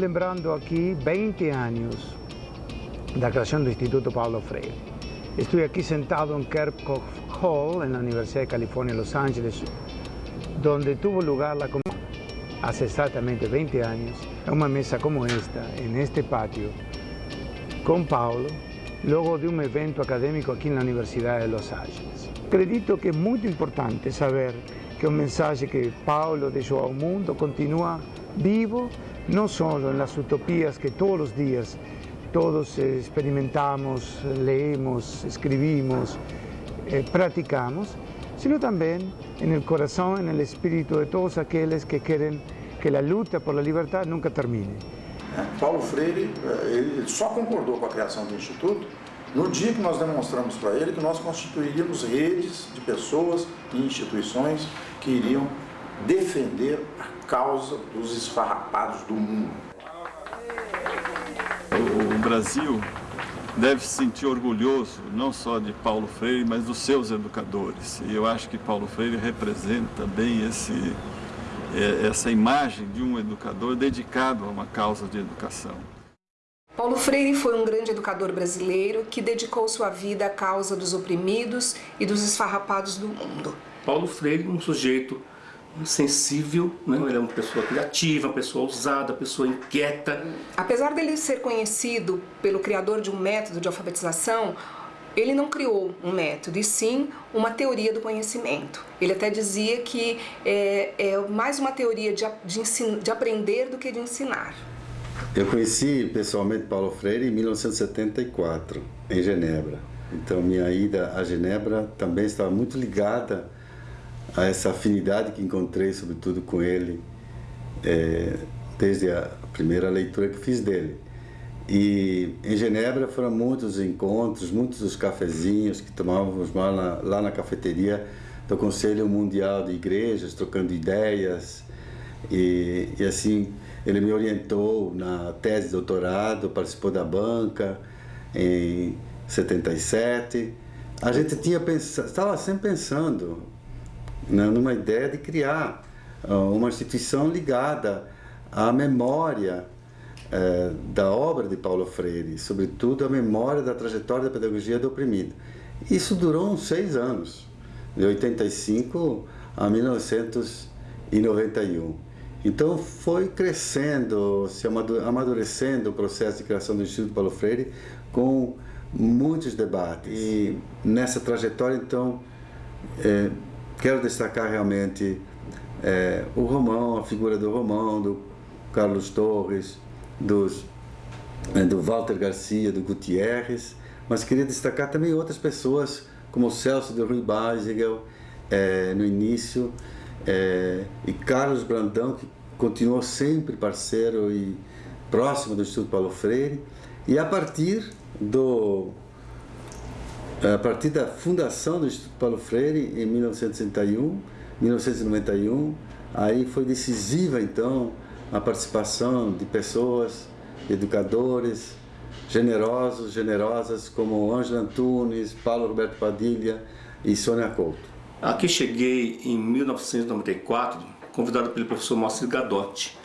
Estamos lembrando aqui 20 anos da criação do Instituto Paulo Freire. Estou aqui sentado em Kerckhoff Hall, na Universidade de Califórnia, Los Angeles, onde tuvo lugar a há exatamente 20 anos, uma mesa como esta, neste pátio, com Paulo, logo de um evento acadêmico aqui na Universidade de Los Angeles. Acredito que é muito importante saber que o mensagem que Paulo deixou ao mundo continua vivo, não só nas utopias que todos os dias todos experimentamos, leemos, escribimos, eh, praticamos, sino também no coração, no espírito de todos aqueles que querem que a luta por la libertad nunca termine. Paulo Freire, eh, ele só concordou com a criação do Instituto no dia que nós demonstramos para ele que nós constituiríamos redes de pessoas e instituições que iriam defender a causa dos esfarrapados do mundo. O Brasil deve se sentir orgulhoso não só de Paulo Freire, mas dos seus educadores. E eu acho que Paulo Freire representa bem esse, é, essa imagem de um educador dedicado a uma causa de educação. Paulo Freire foi um grande educador brasileiro que dedicou sua vida à causa dos oprimidos e dos esfarrapados do mundo. Paulo Freire, um sujeito sensível, né? ele é uma pessoa criativa, uma pessoa ousada, uma pessoa inquieta. Apesar dele ser conhecido pelo criador de um método de alfabetização, ele não criou um método, e sim uma teoria do conhecimento. Ele até dizia que é, é mais uma teoria de, de, de aprender do que de ensinar. Eu conheci pessoalmente Paulo Freire em 1974, em Genebra. Então minha ida a Genebra também estava muito ligada a essa afinidade que encontrei, sobretudo com ele, é, desde a primeira leitura que fiz dele. E em Genebra foram muitos encontros, muitos os cafezinhos que tomávamos lá na, lá na cafeteria do Conselho Mundial de Igrejas, trocando ideias. E, e assim, ele me orientou na tese de doutorado, participou da banca em 77. A gente tinha pensado, estava sempre pensando né, numa ideia de criar uh, uma instituição ligada à memória uh, da obra de Paulo Freire, sobretudo a memória da trajetória da pedagogia do oprimido. Isso durou uns seis anos, de 85 a 1991. Então foi crescendo, se amadurecendo o processo de criação do Instituto Paulo Freire com muitos debates. E nessa trajetória, então, é, Quero destacar realmente é, o Romão, a figura do Romão, do Carlos Torres, dos, é, do Walter Garcia, do Gutierrez, mas queria destacar também outras pessoas, como o Celso de Rui Basegel, é, no início, é, e Carlos Brandão, que continuou sempre parceiro e próximo do Instituto Paulo Freire, e a partir do a partir da fundação do Instituto Paulo Freire em 1961, 1991, aí foi decisiva então a participação de pessoas, educadores, generosos, generosas como Ângela Antunes, Paulo Roberto Padilha e Sônia Couto. Aqui cheguei em 1994, convidado pelo professor Márcio Gadotti,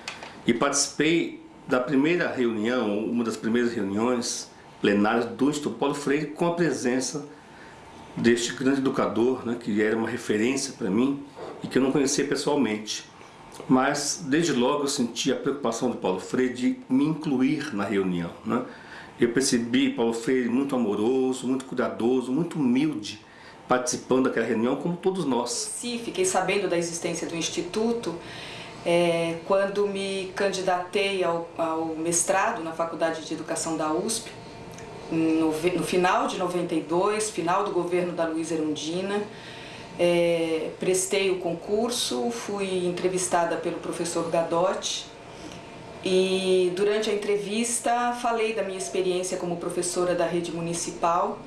e participei da primeira reunião, uma das primeiras reuniões plenárias do Instituto Paulo Freire com a presença deste grande educador, né, que era uma referência para mim e que eu não conhecia pessoalmente. Mas desde logo eu senti a preocupação do Paulo Freire de me incluir na reunião. Né? Eu percebi Paulo Freire muito amoroso, muito cuidadoso, muito humilde, participando daquela reunião como todos nós. Sim, fiquei sabendo da existência do Instituto é, quando me candidatei ao, ao mestrado na Faculdade de Educação da USP no, no final de 92, final do governo da Luísa Erundina, é, prestei o concurso, fui entrevistada pelo professor Gadotti e durante a entrevista falei da minha experiência como professora da rede municipal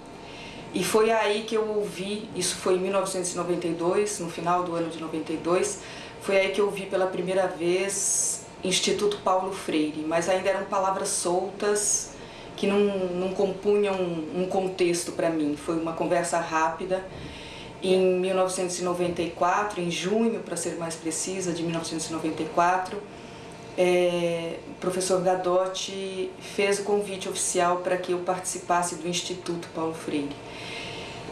e foi aí que eu ouvi, isso foi em 1992, no final do ano de 92, foi aí que eu ouvi pela primeira vez Instituto Paulo Freire, mas ainda eram palavras soltas, que não, não compunham um, um contexto para mim. Foi uma conversa rápida. Em 1994, em junho, para ser mais precisa, de 1994, é, o professor Gadotti fez o convite oficial para que eu participasse do Instituto Paulo Freire.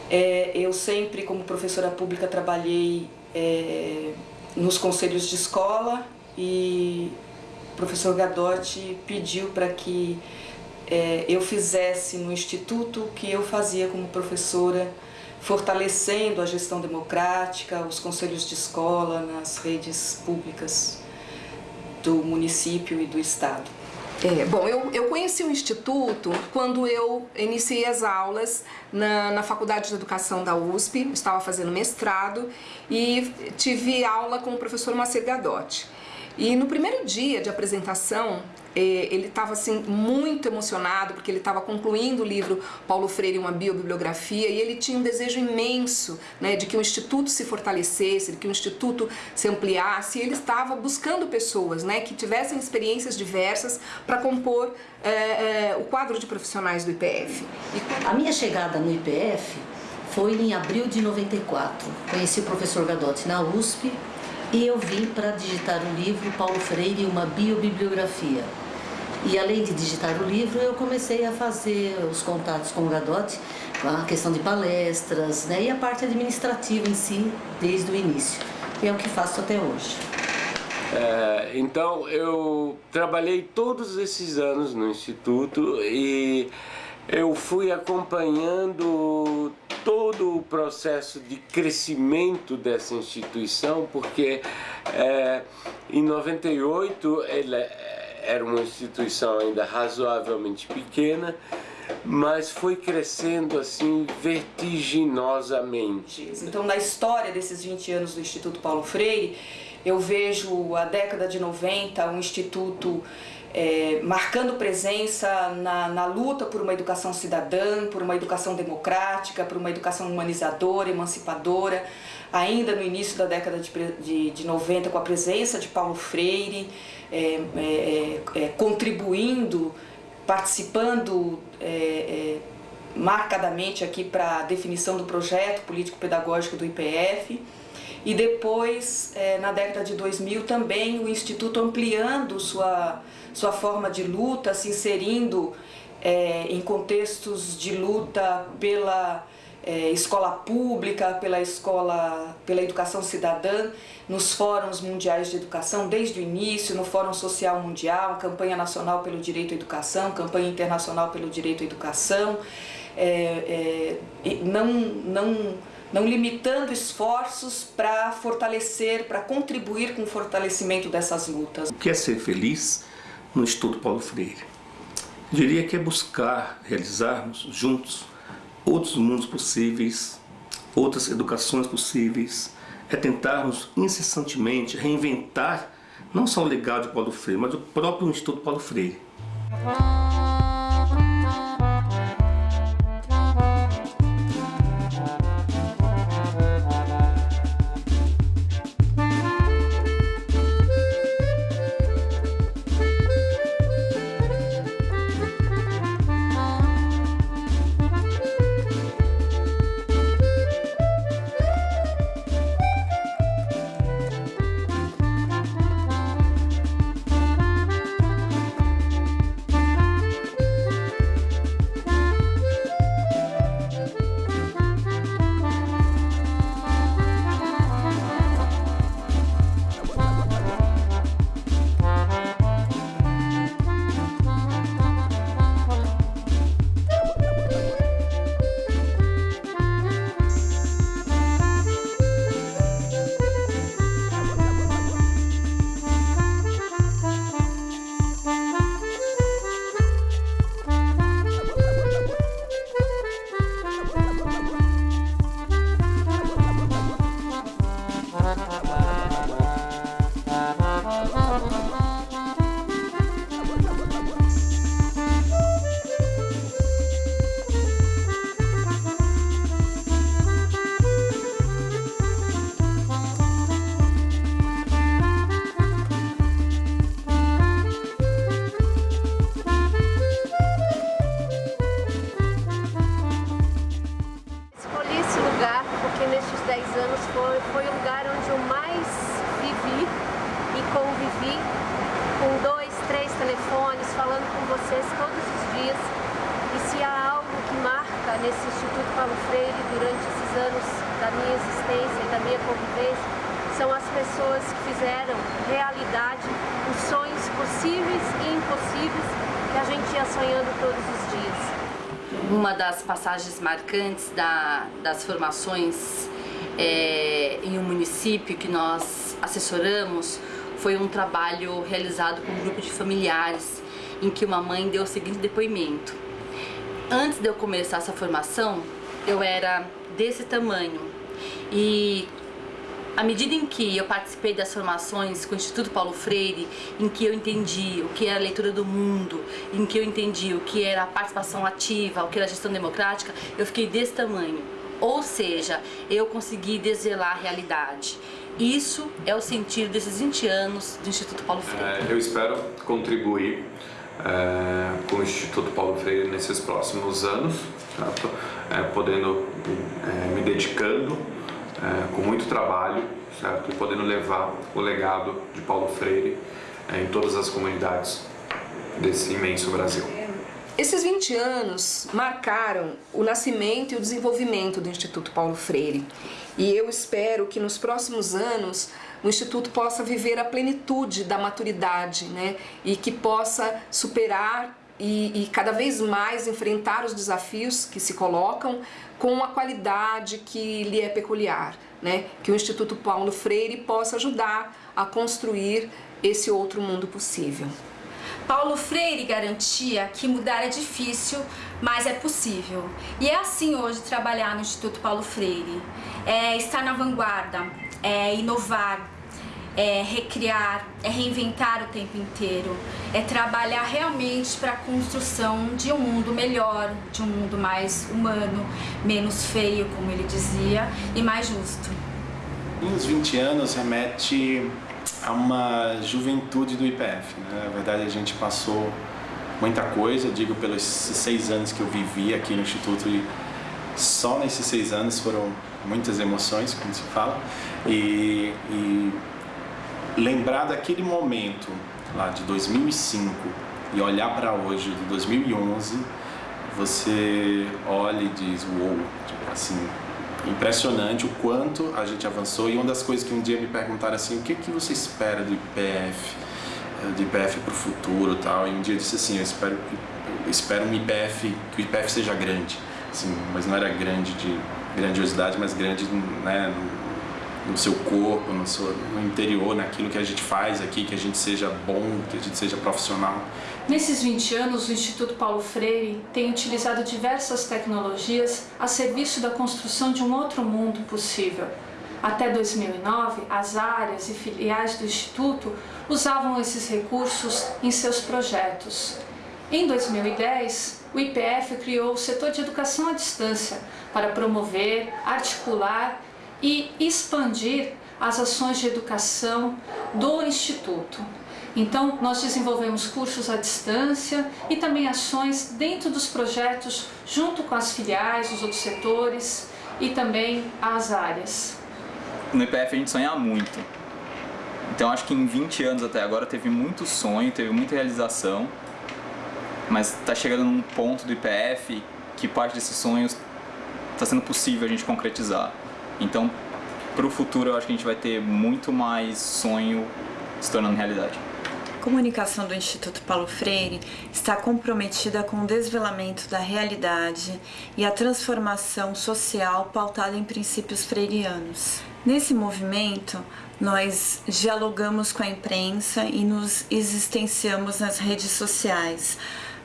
É, eu sempre, como professora pública, trabalhei é, nos conselhos de escola e o professor Gadotti pediu para que é, eu fizesse no Instituto o que eu fazia como professora, fortalecendo a gestão democrática, os conselhos de escola nas redes públicas do município e do estado. É, bom, eu, eu conheci o Instituto quando eu iniciei as aulas na, na Faculdade de Educação da USP, estava fazendo mestrado e tive aula com o professor Macer Gadotti. E no primeiro dia de apresentação, ele estava assim muito emocionado porque ele estava concluindo o livro Paulo Freire uma biobibliografia e ele tinha um desejo imenso né, de que o instituto se fortalecesse, de que o instituto se ampliasse. E ele estava buscando pessoas né, que tivessem experiências diversas para compor é, é, o quadro de profissionais do IPF. A minha chegada no IPF foi em abril de 94. Conheci o professor Gadotti na USP e eu vim para digitar o livro Paulo Freire, uma biobibliografia. E além de digitar o livro, eu comecei a fazer os contatos com o Gadotti, a questão de palestras né, e a parte administrativa em si, desde o início. E é o que faço até hoje. É, então, eu trabalhei todos esses anos no Instituto e eu fui acompanhando todo o processo de crescimento dessa instituição, porque é, em 98 ele era uma instituição ainda razoavelmente pequena, mas foi crescendo assim vertiginosamente. Então, na história desses 20 anos do Instituto Paulo Freire, eu vejo a década de 90, um instituto é, marcando presença na, na, luta por uma educação cidadã, por uma educação democrática, por uma educação humanizadora, emancipadora, ainda no início da década de, de, de 90, com a presença de Paulo Freire, é, é, é, é contribuindo, participando é, marcadamente aqui para a definição do projeto político-pedagógico do IPF. E depois, na década de 2000, também o Instituto ampliando sua sua forma de luta, se inserindo é, em contextos de luta pela é, escola pública, pela escola, pela educação cidadã, nos fóruns mundiais de educação, desde o início, no Fórum Social Mundial, campanha nacional pelo direito à educação, campanha internacional pelo direito à educação, é, é não, não, não limitando esforços para fortalecer, para contribuir com o fortalecimento dessas lutas. O que é ser feliz? no Instituto Paulo Freire. Diria que é buscar realizarmos juntos outros mundos possíveis, outras educações possíveis, é tentarmos incessantemente reinventar não só o legado de Paulo Freire, mas o próprio Instituto Paulo Freire. foi, foi o lugar onde eu mais vivi e convivi com dois, três telefones, falando com vocês todos os dias. E se há algo que marca nesse Instituto Paulo Freire durante esses anos da minha existência e da minha convivência, são as pessoas que fizeram realidade os sonhos possíveis e impossíveis que a gente ia sonhando todos os dias. Uma das passagens marcantes da, das formações é, em um município que nós assessoramos foi um trabalho realizado com um grupo de familiares em que uma mãe deu o seguinte depoimento. Antes de eu começar essa formação, eu era desse tamanho e à medida em que eu participei das formações com o Instituto Paulo Freire, em que eu entendi o que era a leitura do mundo, em que eu entendi o que era a participação ativa, o que era a gestão democrática, eu fiquei desse tamanho. Ou seja, eu consegui desvelar a realidade. Isso é o sentido desses 20 anos do Instituto Paulo Freire. É, eu espero contribuir é, com o Instituto Paulo Freire nesses próximos anos, certo? É, podendo, é, me dedicando é, com muito trabalho, certo? E podendo levar o legado de Paulo Freire é, em todas as comunidades desse imenso Brasil. Esses 20 anos marcaram o nascimento e o desenvolvimento do Instituto Paulo Freire. E eu espero que nos próximos anos o Instituto possa viver a plenitude da maturidade, né? E que possa superar e, e, cada vez mais enfrentar os desafios que se colocam com a qualidade que lhe é peculiar, né? Que o Instituto Paulo Freire possa ajudar a construir esse outro mundo possível. Paulo Freire garantia que mudar é difícil, mas é possível. E é assim hoje trabalhar no Instituto Paulo Freire. É estar na vanguarda, é inovar, é recriar, é reinventar o tempo inteiro, é trabalhar realmente para a construção de um mundo melhor, de um mundo mais humano, menos feio, como ele dizia, e mais justo. Os 20 anos remete a uma juventude do IPF. Né? Na verdade, a gente passou muita coisa, digo pelos seis anos que eu vivi aqui no Instituto e só nesses seis anos foram muitas emoções, como se fala, e, e lembrar daquele momento lá de 2005 e olhar para hoje, de 2011, você olha e diz, uou, wow, tipo assim, impressionante o quanto a gente avançou. E uma das coisas que um dia me perguntaram assim, o que, que você espera do IPF, eh, do IPF para o futuro tal, e um dia eu disse assim, eu espero, eu espero um IPF, que o IPF seja grande, assim, mas não era grande de grandiosidade, mas grande né, no seu corpo, no, seu, no interior, naquilo que a gente faz aqui, que a gente seja bom, que a gente seja profissional. Nesses 20 anos, o Instituto Paulo Freire tem utilizado diversas tecnologias a serviço da construção de um outro mundo possível. Até 2009, as áreas e filiais do Instituto usavam esses recursos em seus projetos. Em 2010, o IPF criou o setor de educação à distância para promover, articular e expandir as ações de educação do Instituto. Então, nós desenvolvemos cursos à distância e também ações dentro dos projetos, junto com as filiais, os outros setores e também as áreas. No IPF a gente sonha muito. Então, acho que em 20 anos até agora teve muito sonho, teve muita realização, mas está chegando num ponto do IPF que parte desses sonhos está sendo possível a gente concretizar. Então, para o futuro, eu acho que a gente vai ter muito mais sonho se tornando realidade. A comunicação do Instituto Paulo Freire está comprometida com o desvelamento da realidade e a transformação social pautada em princípios freirianos. Nesse movimento, nós dialogamos com a imprensa e nos existenciamos nas redes sociais.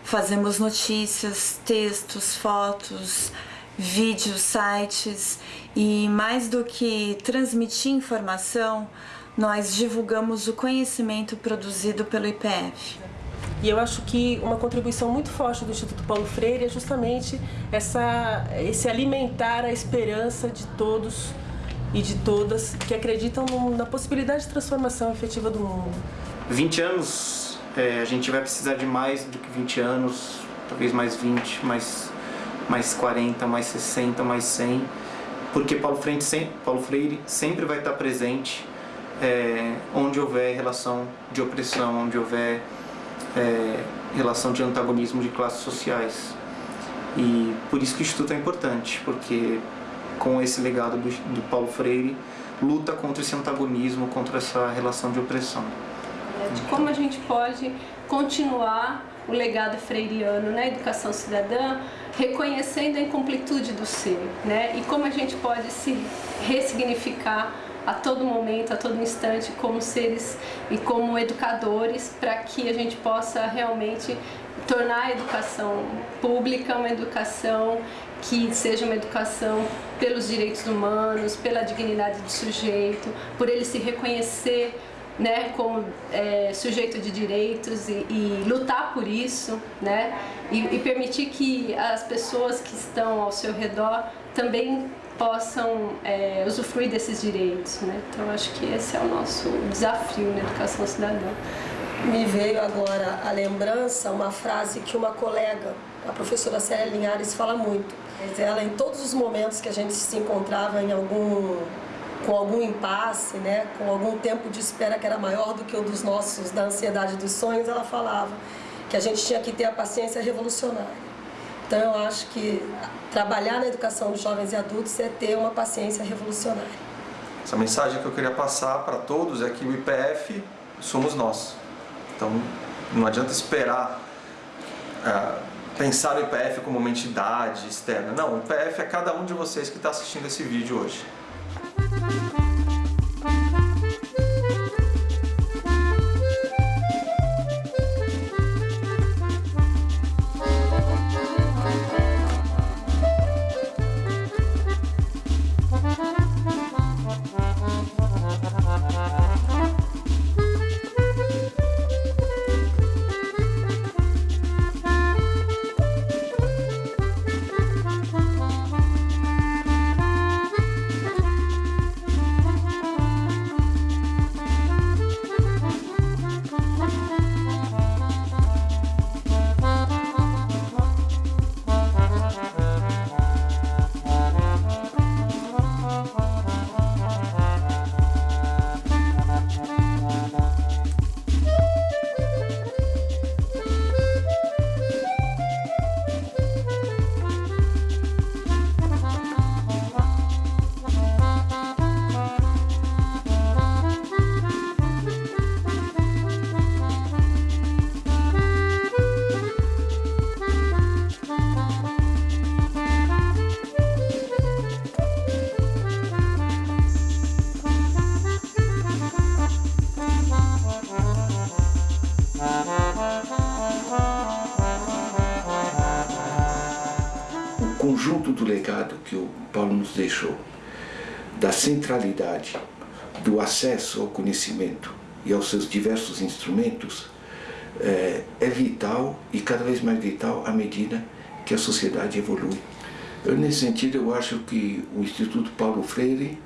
Fazemos notícias, textos, fotos, vídeos, sites e mais do que transmitir informação, nós divulgamos o conhecimento produzido pelo IPF. E eu acho que uma contribuição muito forte do Instituto Paulo Freire é justamente essa, esse alimentar a esperança de todos e de todas que acreditam no, na possibilidade de transformação efetiva do mundo. 20 anos, é, a gente vai precisar de mais do que 20 anos, talvez mais 20, mais, mais 40, mais 60, mais 100 porque Paulo Freire, sempre, Paulo Freire sempre vai estar presente é, onde houver relação de opressão, onde houver é, relação de antagonismo de classes sociais. E por isso que o Instituto é importante, porque com esse legado do, do Paulo Freire, luta contra esse antagonismo, contra essa relação de opressão. De como a gente pode continuar o legado freiriano na educação cidadã, reconhecendo a incompletude do ser, né? E como a gente pode se ressignificar a todo momento, a todo instante, como seres e como educadores, para que a gente possa realmente tornar a educação pública uma educação que seja uma educação pelos direitos humanos, pela dignidade do sujeito, por ele se reconhecer né, como é, sujeito de direitos e, e, lutar por isso, né, e, e, permitir que as pessoas que estão ao seu redor também possam é, usufruir desses direitos. Né? Então, acho que esse é o nosso desafio na educação cidadã. Me veio agora a lembrança uma frase que uma colega, a professora Célia Linhares, fala muito. Ela, em todos os momentos que a gente se encontrava em algum com algum impasse, né, com algum tempo de espera que era maior do que o dos nossos, da ansiedade dos sonhos, ela falava que a gente tinha que ter a paciência revolucionária. Então, eu acho que trabalhar na educação dos jovens e adultos é ter uma paciência revolucionária. Essa mensagem que eu queria passar para todos é que o IPF somos nós. Então, não adianta esperar é, pensar o IPF como uma entidade externa. Não, o IPF é cada um de vocês que está assistindo esse vídeo hoje. Thank you. Deixou, da centralidade do acesso ao conhecimento e aos seus diversos instrumentos, é, é vital e cada vez mais vital à medida que a sociedade evolui. Eu, nesse sentido, eu acho que o Instituto Paulo Freire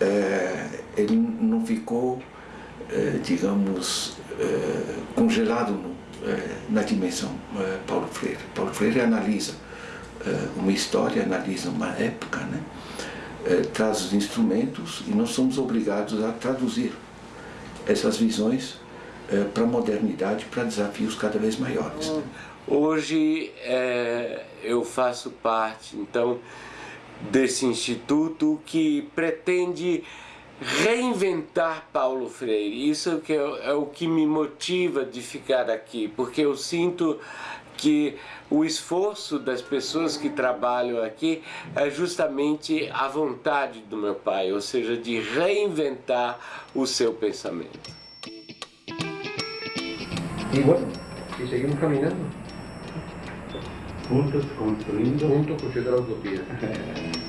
é, ele não ficou, é, digamos, é, congelado no, na dimensão Paulo Freire. Paulo Freire analisa uma história, analisa uma época, né? Eh, traz os instrumentos e nós somos obrigados a traduzir essas visões eh, para a modernidade, para desafios cada vez maiores. Hoje é, eu faço parte, então, desse instituto que pretende reinventar Paulo Freire. Isso é, é o que me motiva de ficar aqui, porque eu sinto que o esforço das pessoas que trabalham aqui é justamente a vontade do meu pai, ou seja, de reinventar o seu pensamento. E bueno, e seguimos caminhando. Juntos construindo. Juntos construindo a utopia.